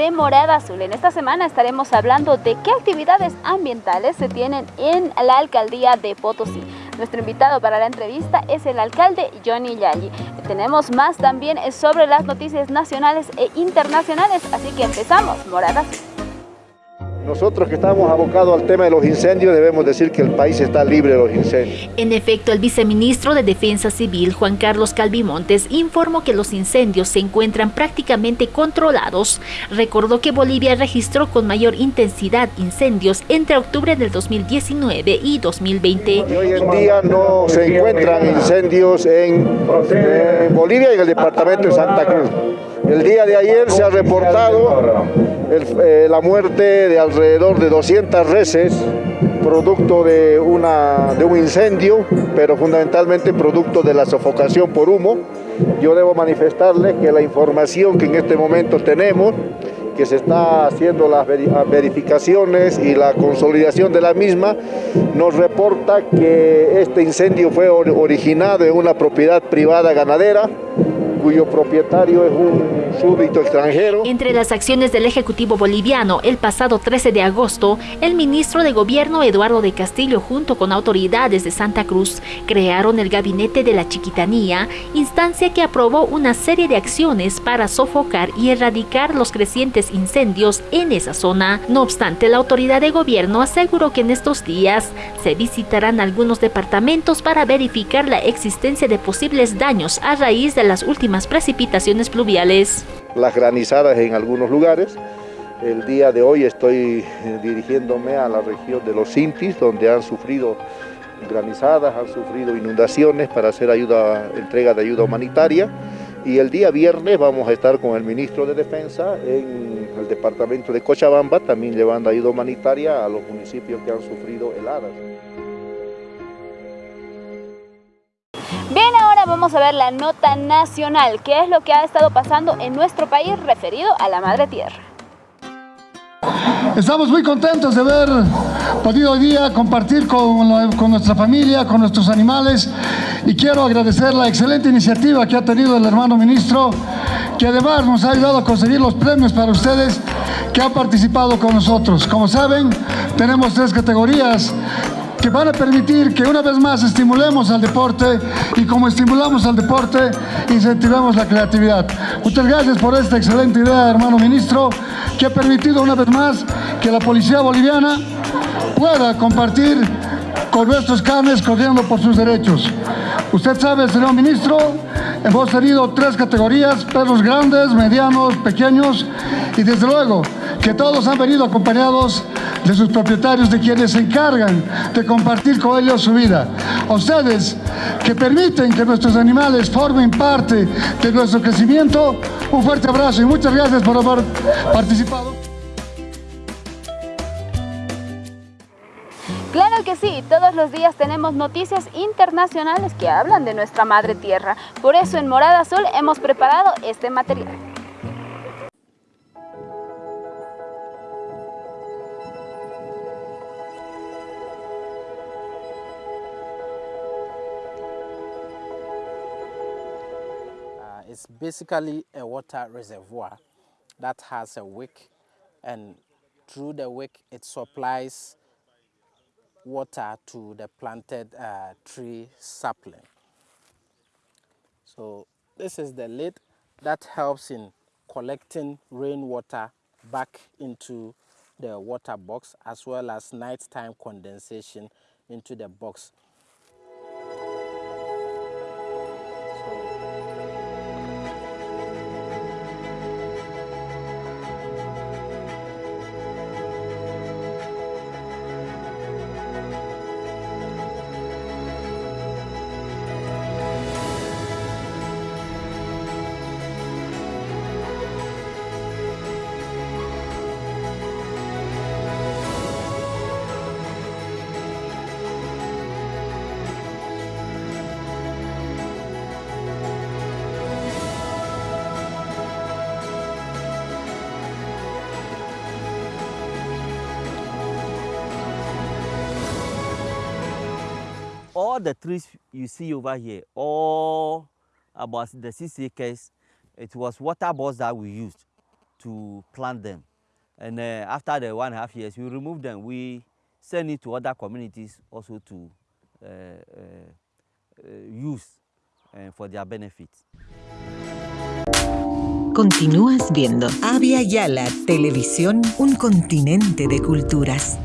de Morada Azul. En esta semana estaremos hablando de qué actividades ambientales se tienen en la alcaldía de Potosí. Nuestro invitado para la entrevista es el alcalde Johnny Yalli. Tenemos más también sobre las noticias nacionales e internacionales, así que empezamos Morada Azul. Nosotros que estamos abocados al tema de los incendios debemos decir que el país está libre de los incendios. En efecto, el viceministro de Defensa Civil, Juan Carlos Calvimontes, informó que los incendios se encuentran prácticamente controlados. Recordó que Bolivia registró con mayor intensidad incendios entre octubre del 2019 y 2020. Y hoy en día no se encuentran incendios en, en Bolivia y en el departamento de Santa Cruz. El día de ayer se ha reportado eh, la muerte de alrededor de 200 reses producto de, de un incendio, pero fundamentalmente producto de la sofocación por humo. Yo debo manifestarles que la información que en este momento tenemos, que se está haciendo las verificaciones y la consolidación de la misma, nos reporta que este incendio fue originado en una propiedad privada ganadera, cuyo propietario es un súbdito extranjero. Entre las acciones del Ejecutivo boliviano, el pasado 13 de agosto, el ministro de Gobierno Eduardo de Castillo junto con autoridades de Santa Cruz crearon el Gabinete de la Chiquitanía, instancia que aprobó una serie de acciones para sofocar y erradicar los crecientes incendios en esa zona. No obstante, la autoridad de gobierno aseguró que en estos días se visitarán algunos departamentos para verificar la existencia de posibles daños a raíz de las últimas precipitaciones pluviales las granizadas en algunos lugares. El día de hoy estoy eh, dirigiéndome a la región de los Sintis, donde han sufrido granizadas, han sufrido inundaciones para hacer ayuda, entrega de ayuda humanitaria. Y el día viernes vamos a estar con el ministro de Defensa en el departamento de Cochabamba, también llevando ayuda humanitaria a los municipios que han sufrido heladas. Bien, ahora vamos a ver la nota nacional, qué es lo que ha estado pasando en nuestro país referido a la Madre Tierra. Estamos muy contentos de haber podido hoy día compartir con, con, nuestra familia, con nuestros animales y quiero agradecer la excelente iniciativa que ha tenido el hermano ministro que además nos ha ayudado a conseguir los premios para ustedes que han participado con nosotros. Como saben, tenemos tres categorías que van a permitir que una vez más estimulemos al deporte y como estimulamos al deporte, incentivemos la creatividad. Muchas gracias por esta excelente idea, hermano ministro, que ha permitido una vez más que la policía boliviana pueda compartir con nuestros canes corriendo por sus derechos. Usted sabe, señor ministro, hemos tenido tres categorías, perros grandes, medianos, pequeños y desde luego que todos han venido acompañados de sus propietarios, de quienes se encargan de compartir con ellos su vida. A ustedes que permiten que nuestros animales formen parte de nuestro crecimiento, un fuerte abrazo y muchas gracias por haber participado. Claro que sí, todos los días tenemos noticias internacionales que hablan de nuestra madre tierra. Por eso en Morada Azul hemos preparado este material. Basically a water reservoir that has a wick and through the wick it supplies water to the planted uh, tree sapling. So this is the lid that helps in collecting rainwater back into the water box as well as nighttime condensation into the box. All the trees you see over here, all about the six acres, it was water balls that we used to plant them. And uh, after the one and a half years, we removed them. We send it to other communities also to uh, uh, uh use uh, for their benefit. Continúas viendo Avia Yala Televisión, un continente de culturas.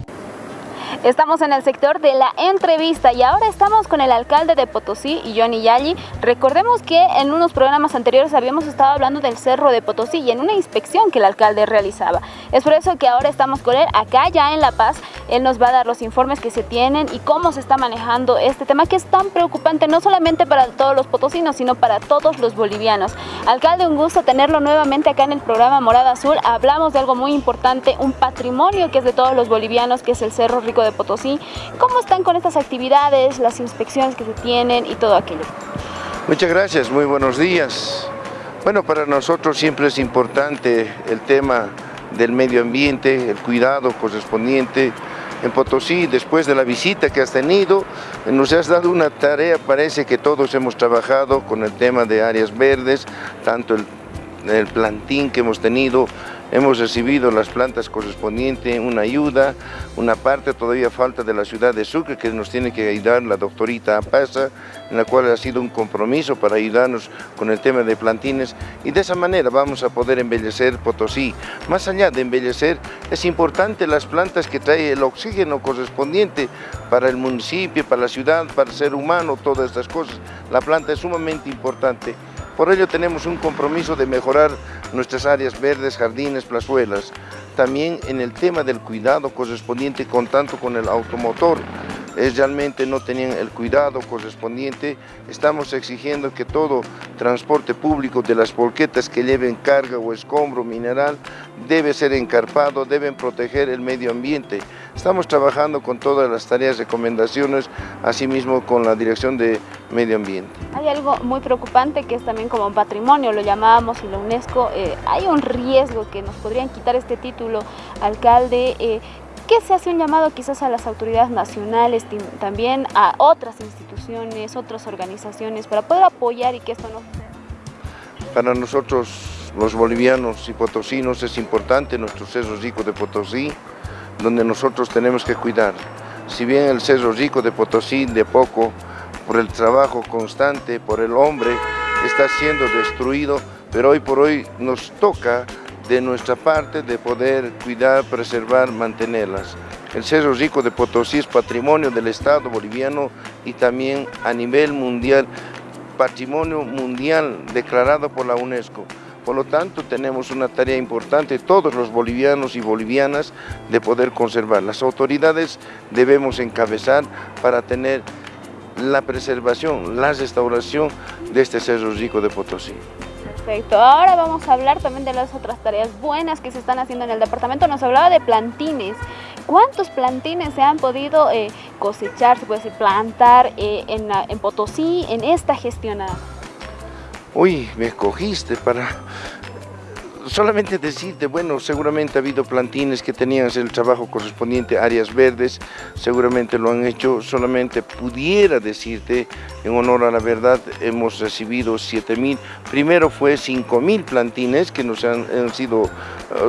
Estamos en el sector de la entrevista y ahora estamos con el alcalde de Potosí, Johnny Yali. Recordemos que en unos programas anteriores habíamos estado hablando del Cerro de Potosí y en una inspección que el alcalde realizaba. Es por eso que ahora estamos con él acá ya en La Paz. Él nos va a dar los informes que se tienen y cómo se está manejando este tema que es tan preocupante no solamente para todos los potosinos, sino para todos los bolivianos. Alcalde, un gusto tenerlo nuevamente acá en el programa Morada Azul. Hablamos de algo muy importante, un patrimonio que es de todos los bolivianos, que es el Cerro Rico de Potosí. ¿Cómo están con estas actividades, las inspecciones que se tienen y todo aquello? Muchas gracias, muy buenos días. Bueno, para nosotros siempre es importante el tema del medio ambiente, el cuidado correspondiente. En Potosí, después de la visita que has tenido, nos has dado una tarea, parece que todos hemos trabajado con el tema de áreas verdes, tanto el, el plantín que hemos tenido, Hemos recibido las plantas correspondientes, una ayuda, una parte todavía falta de la ciudad de Sucre que nos tiene que ayudar la doctorita Apasa, en la cual ha sido un compromiso para ayudarnos con el tema de plantines y de esa manera vamos a poder embellecer Potosí. Más allá de embellecer, es importante las plantas que traen el oxígeno correspondiente para el municipio, para la ciudad, para el ser humano, todas estas cosas. La planta es sumamente importante. Por ello tenemos un compromiso de mejorar nuestras áreas verdes, jardines, plazuelas. También en el tema del cuidado correspondiente con tanto con el automotor, es realmente no tenían el cuidado correspondiente. Estamos exigiendo que todo transporte público de las polquetas que lleven carga o escombro mineral debe ser encarpado, deben proteger el medio ambiente. Estamos trabajando con todas las tareas, recomendaciones, asimismo con la Dirección de Medio Ambiente. Hay algo muy preocupante que es también como patrimonio, lo llamábamos y la UNESCO, eh, hay un riesgo que nos podrían quitar este título, alcalde, eh, ¿Qué se hace un llamado quizás a las autoridades nacionales, también a otras instituciones, otras organizaciones, para poder apoyar y que esto no suceda? Para nosotros, los bolivianos y potosinos, es importante nuestro Cerro Rico de Potosí, donde nosotros tenemos que cuidar. Si bien el Cerro Rico de Potosí, de poco, por el trabajo constante, por el hombre, está siendo destruido, pero hoy por hoy nos toca de nuestra parte de poder cuidar, preservar, mantenerlas. El Cerro Rico de Potosí es patrimonio del Estado boliviano y también a nivel mundial, patrimonio mundial declarado por la UNESCO. Por lo tanto, tenemos una tarea importante, todos los bolivianos y bolivianas, de poder conservar. Las autoridades debemos encabezar para tener la preservación, la restauración de este Cerro Rico de Potosí. Perfecto. Ahora vamos a hablar también de las otras tareas buenas que se están haciendo en el departamento. Nos hablaba de plantines. ¿Cuántos plantines se han podido eh, cosechar, se puede decir, plantar eh, en, en Potosí en esta gestionada? Uy, me escogiste para solamente decirte, bueno, seguramente ha habido plantines que tenían el trabajo correspondiente áreas verdes, seguramente lo han hecho, solamente pudiera decirte, en honor a la verdad, hemos recibido 7 mil, primero fue 5 mil plantines que nos han, sido eh,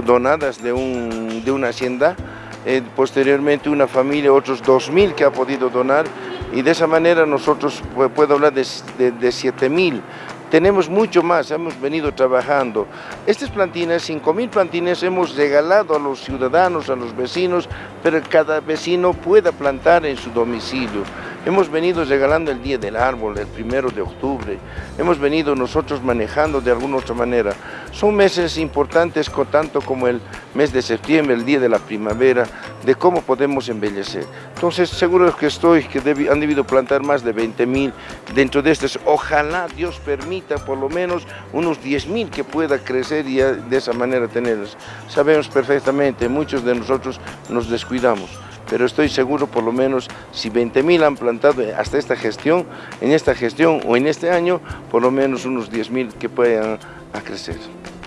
donadas de, un, de una hacienda, eh, posteriormente una familia, otros 2 mil que ha podido donar, y de esa manera nosotros puedo hablar de, de, de 7 mil tenemos mucho más, hemos venido trabajando. Estas plantines, 5.000 plantines hemos regalado a los ciudadanos, a los vecinos, pero cada vecino pueda plantar en su domicilio. Hemos venido regalando el Día del Árbol, el primero de octubre. Hemos venido nosotros manejando de alguna otra manera. Son meses importantes, tanto como el mes de septiembre, el Día de la Primavera, de cómo podemos embellecer. Entonces, seguro que estoy, que han debido plantar más de 20 mil dentro de estos. Ojalá Dios permita por lo menos unos 10 mil que pueda crecer y de esa manera tenerlos. Sabemos perfectamente, muchos de nosotros nos descuidamos pero estoy seguro por lo menos si 20.000 han plantado hasta esta gestión, en esta gestión o en este año, por lo menos unos 10.000 que puedan a crecer.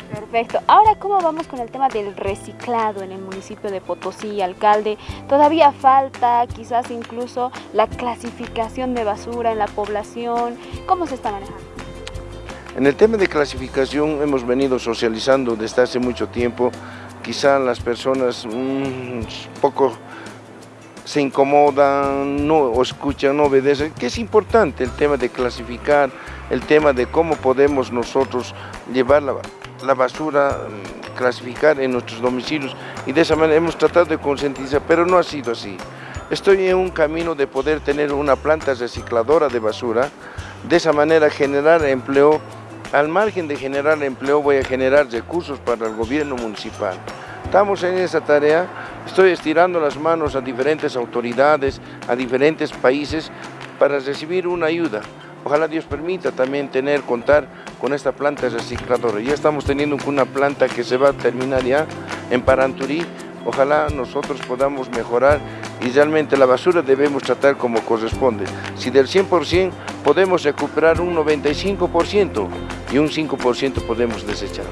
Perfecto. Ahora, ¿cómo vamos con el tema del reciclado en el municipio de Potosí, alcalde? ¿Todavía falta quizás incluso la clasificación de basura en la población? ¿Cómo se está manejando? En el tema de clasificación hemos venido socializando desde hace mucho tiempo. Quizá las personas un poco se incomodan, no escuchan, no obedecen, que es importante el tema de clasificar, el tema de cómo podemos nosotros llevar la, la basura, mm, clasificar en nuestros domicilios y de esa manera hemos tratado de concientizar, pero no ha sido así. Estoy en un camino de poder tener una planta recicladora de basura, de esa manera generar empleo, al margen de generar empleo voy a generar recursos para el gobierno municipal. Estamos en esa tarea, estoy estirando las manos a diferentes autoridades, a diferentes países para recibir una ayuda. Ojalá Dios permita también tener, contar con esta planta recicladora. Ya estamos teniendo una planta que se va a terminar ya en Paranturí. Ojalá nosotros podamos mejorar y realmente la basura debemos tratar como corresponde. Si del 100% podemos recuperar un 95% y un 5% podemos desechar.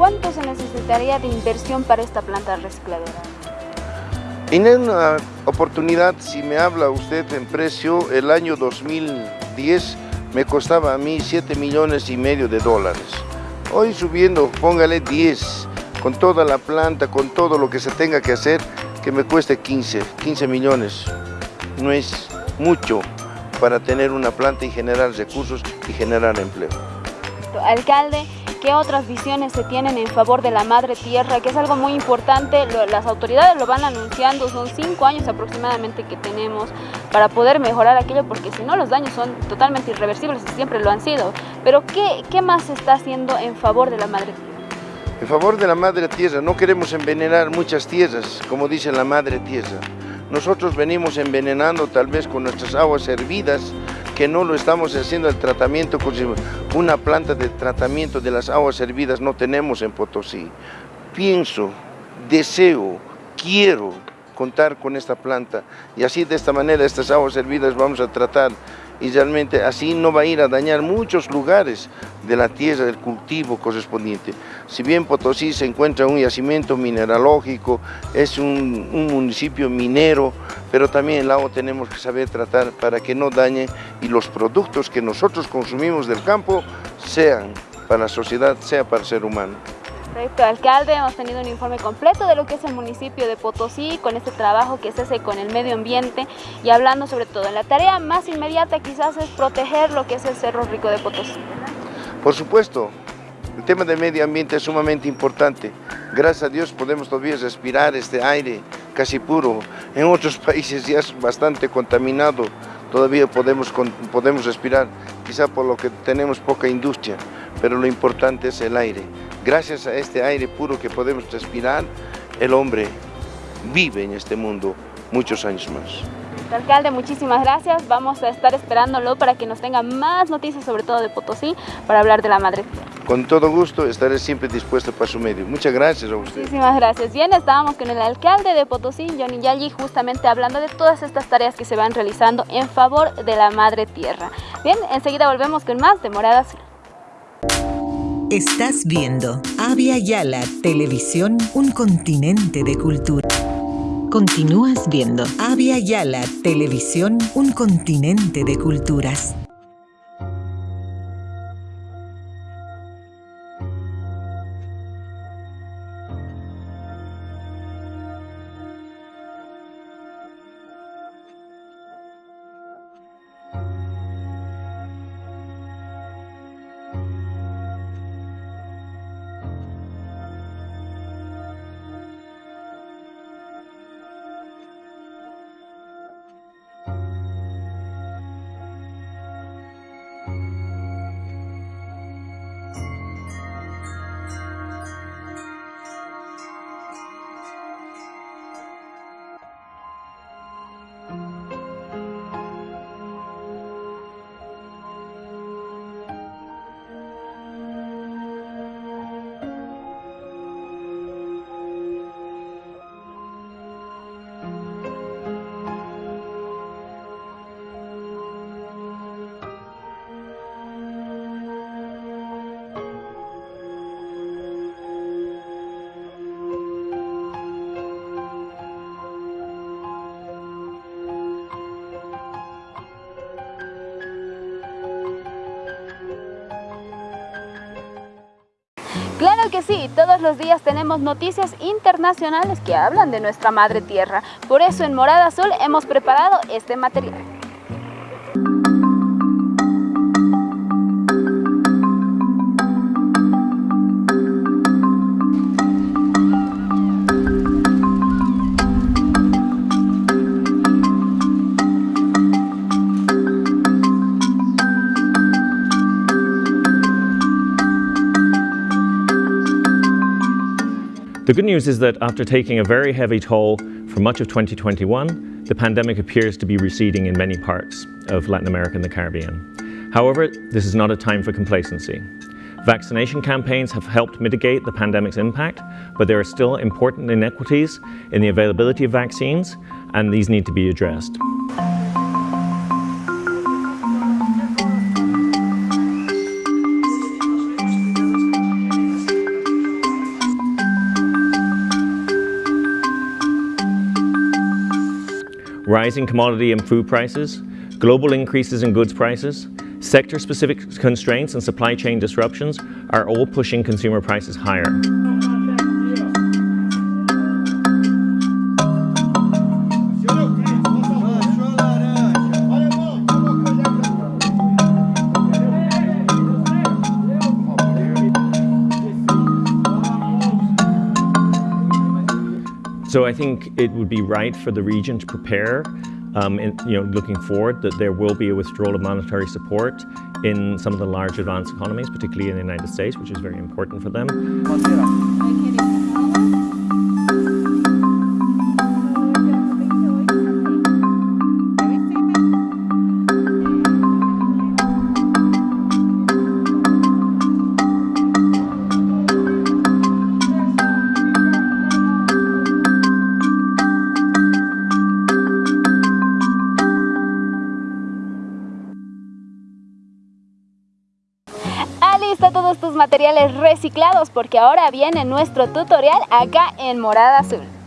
¿Cuánto se necesitaría de inversión para esta planta recicladora? En una oportunidad, si me habla usted en precio, el año 2010 me costaba a mí 7 millones y medio de dólares. Hoy subiendo, póngale 10, con toda la planta, con todo lo que se tenga que hacer, que me cueste 15, 15 millones. No es mucho para tener una planta y generar recursos y generar empleo. Alcalde, ¿Qué otras visiones se tienen en favor de la madre tierra? Que es algo muy importante, las autoridades lo van anunciando, son cinco años aproximadamente que tenemos para poder mejorar aquello, porque si no los daños son totalmente irreversibles y siempre lo han sido. Pero ¿qué, qué más se está haciendo en favor de la madre tierra? En favor de la madre tierra, no queremos envenenar muchas tierras, como dice la madre tierra. Nosotros venimos envenenando tal vez con nuestras aguas hervidas, que no lo estamos haciendo el tratamiento, una planta de tratamiento de las aguas hervidas no tenemos en Potosí. Pienso, deseo, quiero contar con esta planta y así de esta manera estas aguas hervidas vamos a tratar y realmente así no va a ir a dañar muchos lugares de la tierra, del cultivo correspondiente. Si bien Potosí se encuentra un yacimiento mineralógico, es un, un municipio minero, pero también el agua tenemos que saber tratar para que no dañe y los productos que nosotros consumimos del campo sean para la sociedad, sea para el ser humano. Perfecto, alcalde, hemos tenido un informe completo de lo que es el municipio de Potosí, con este trabajo que se hace con el medio ambiente y hablando sobre todo, la tarea más inmediata quizás es proteger lo que es el Cerro Rico de Potosí. Por supuesto, el tema del medio ambiente es sumamente importante. Gracias a Dios podemos todavía respirar este aire casi puro. En otros países ya es bastante contaminado, todavía podemos, podemos respirar, quizá por lo que tenemos poca industria, pero lo importante es el aire. Gracias a este aire puro que podemos respirar, el hombre vive en este mundo muchos años más. Alcalde, muchísimas gracias. Vamos a estar esperándolo para que nos tenga más noticias, sobre todo de Potosí, para hablar de la madre Con todo gusto, estaré siempre dispuesto para su medio. Muchas gracias a usted. Muchísimas gracias. Bien, estábamos con el alcalde de Potosí, Johnny Yali, justamente hablando de todas estas tareas que se van realizando en favor de la madre tierra. Bien, enseguida volvemos con más de Morada Azul. Estás viendo Avia Yala Televisión, un continente de cultura. Continúas viendo Avia Yala Televisión, un continente de culturas. Claro que sí, todos los días tenemos noticias internacionales que hablan de nuestra madre tierra. Por eso en Morada Azul hemos preparado este material. The good news is that after taking a very heavy toll for much of 2021, the pandemic appears to be receding in many parts of Latin America and the Caribbean. However, this is not a time for complacency. Vaccination campaigns have helped mitigate the pandemic's impact, but there are still important inequities in the availability of vaccines, and these need to be addressed. Rising commodity and food prices, global increases in goods prices, sector-specific constraints and supply chain disruptions are all pushing consumer prices higher. I think it would be right for the region to prepare, um, in, you know, looking forward, that there will be a withdrawal of monetary support in some of the large advanced economies, particularly in the United States, which is very important for them. Reciclados porque ahora viene nuestro tutorial acá en Morada Azul.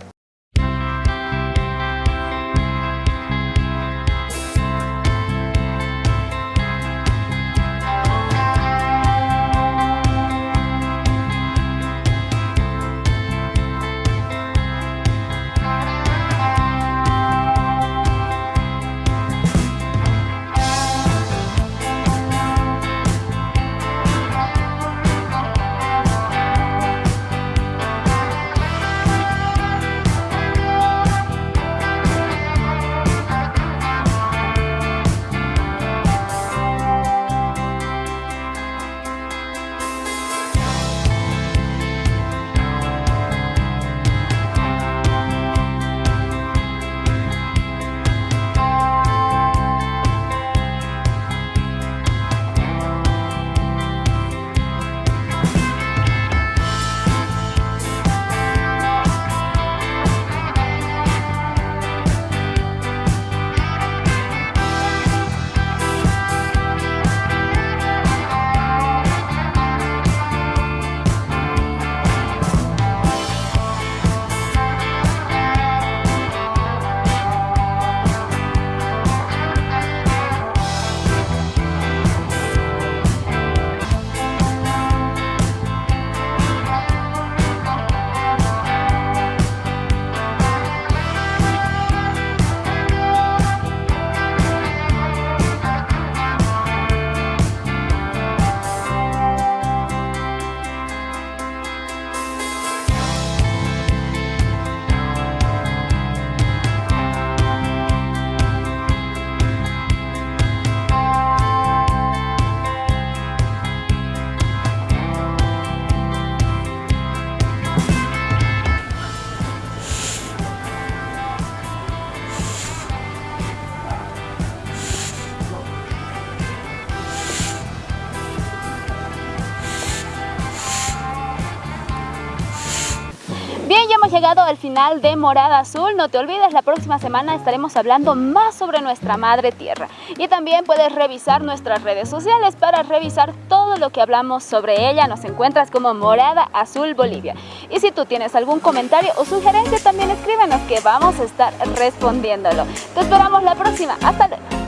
Al final de Morada Azul. No te olvides, la próxima semana estaremos hablando más sobre nuestra madre tierra. Y también puedes revisar nuestras redes sociales para revisar todo lo que hablamos sobre ella. Nos encuentras como Morada Azul Bolivia. Y si tú tienes algún comentario o sugerencia, también escríbenos que vamos a estar respondiéndolo. Te esperamos la próxima. Hasta luego.